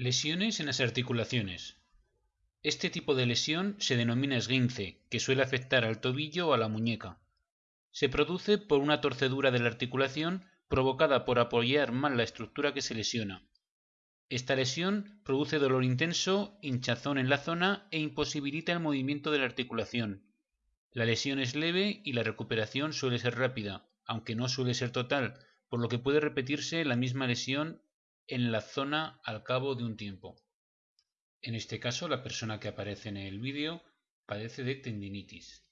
Lesiones en las articulaciones. Este tipo de lesión se denomina esguince, que suele afectar al tobillo o a la muñeca. Se produce por una torcedura de la articulación provocada por apoyar mal la estructura que se lesiona. Esta lesión produce dolor intenso, hinchazón en la zona e imposibilita el movimiento de la articulación. La lesión es leve y la recuperación suele ser rápida, aunque no suele ser total, por lo que puede repetirse la misma lesión en la zona al cabo de un tiempo. En este caso, la persona que aparece en el vídeo padece de tendinitis.